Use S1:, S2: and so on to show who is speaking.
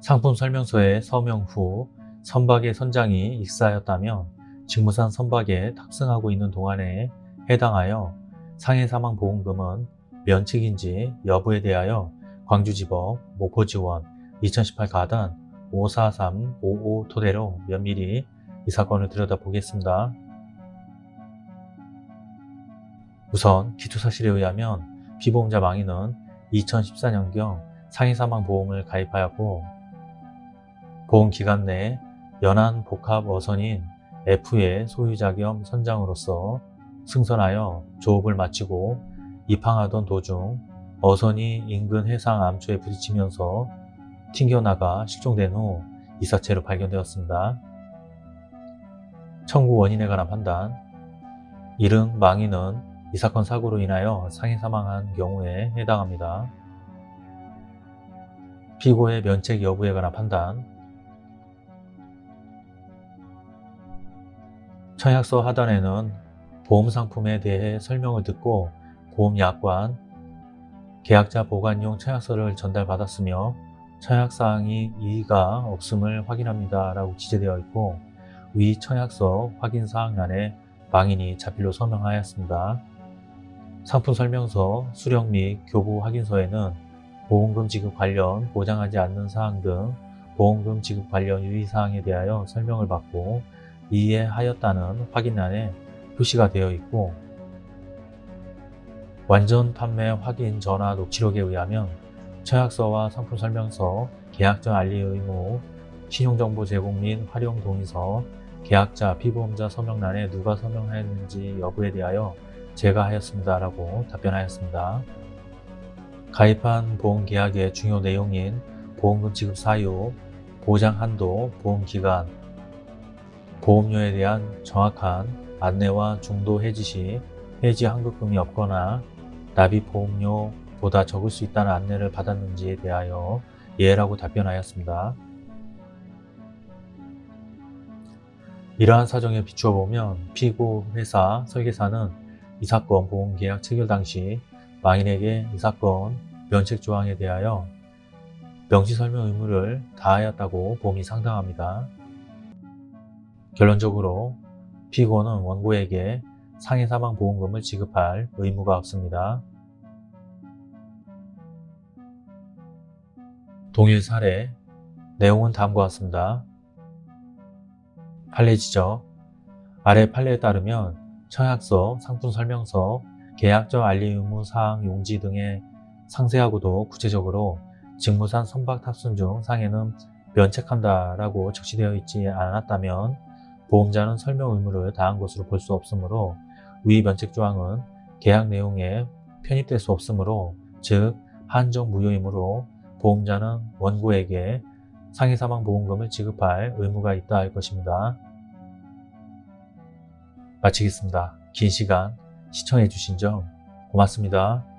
S1: 상품 설명서의 서명 후 선박의 선장이 익사하였다면 직무상 선박에 탑승하고 있는 동안에 해당하여 상해 사망 보험금은 면책인지 여부에 대하여 광주지법 목포지원 2018 가단 54355 토대로 면밀히 이 사건을 들여다보겠습니다. 우선 기초사실에 의하면 피보험자 망인은 2014년경 상해 사망 보험을 가입하였고 보험기간 내 연안 복합 어선인 F의 소유자 겸 선장으로서 승선하여 조업을 마치고 입항하던 도중 어선이 인근 해상 암초에 부딪히면서 튕겨나가 실종된 후 이사체로 발견되었습니다. 청구 원인에 관한 판단 이른 망인은 이 사건 사고로 인하여 상해 사망한 경우에 해당합니다. 피고의 면책 여부에 관한 판단 청약서 하단에는 보험상품에 대해 설명을 듣고 보험약관, 계약자 보관용 청약서를 전달받았으며 청약사항이 이의가 없음을 확인합니다 라고 기재되어 있고 위 청약서 확인사항란에 망인이 자필로 서명하였습니다. 상품 설명서, 수령 및 교부 확인서에는 보험금 지급 관련 보장하지 않는 사항 등 보험금 지급 관련 유의사항에 대하여 설명을 받고 이해하였다는 확인란에 표시가 되어 있고 완전 판매 확인 전화 녹취록에 의하면 청약서와 상품 설명서, 계약전 알리 의무, 신용정보 제공 및 활용 동의서, 계약자, 피보험자 서명란에 누가 서명하였는지 여부에 대하여 제가 하였습니다 라고 답변하였습니다. 가입한 보험계약의 중요 내용인 보험금 지급 사유, 보장 한도, 보험기간, 보험료에 대한 정확한 안내와 중도 해지 시 해지 환급금이 없거나 납입 보험료보다 적을 수 있다는 안내를 받았는지에 대하여 예라고 답변하였습니다. 이러한 사정에 비추어 보면 피고 회사 설계사는 이 사건 보험계약 체결 당시 망인에게 이 사건 면책 조항에 대하여 명시 설명 의무를 다하였다고 봄이 상당합니다. 결론적으로 피고는 원고에게 상해 사망 보험금을 지급할 의무가 없습니다. 동일 사례 내용은 다음과 같습니다. 판례 지적 아래 판례에 따르면 청약서, 상품 설명서, 계약적 알리 의무 사항 용지 등의 상세하고도 구체적으로 직무상 선박 탑승 중 상해는 면책한다 라고 적시되어 있지 않았다면 보험자는 설명 의무를 다한 것으로 볼 수 없으므로 위 면책 조항은 계약 내용에 편입될 수 없으므로 즉 한정 무효이므로 보험자는 원고에게 상해사망보험금을 지급할 의무가 있다 할 것입니다. 마치겠습니다. 긴 시간 시청해 주신 점 고맙습니다.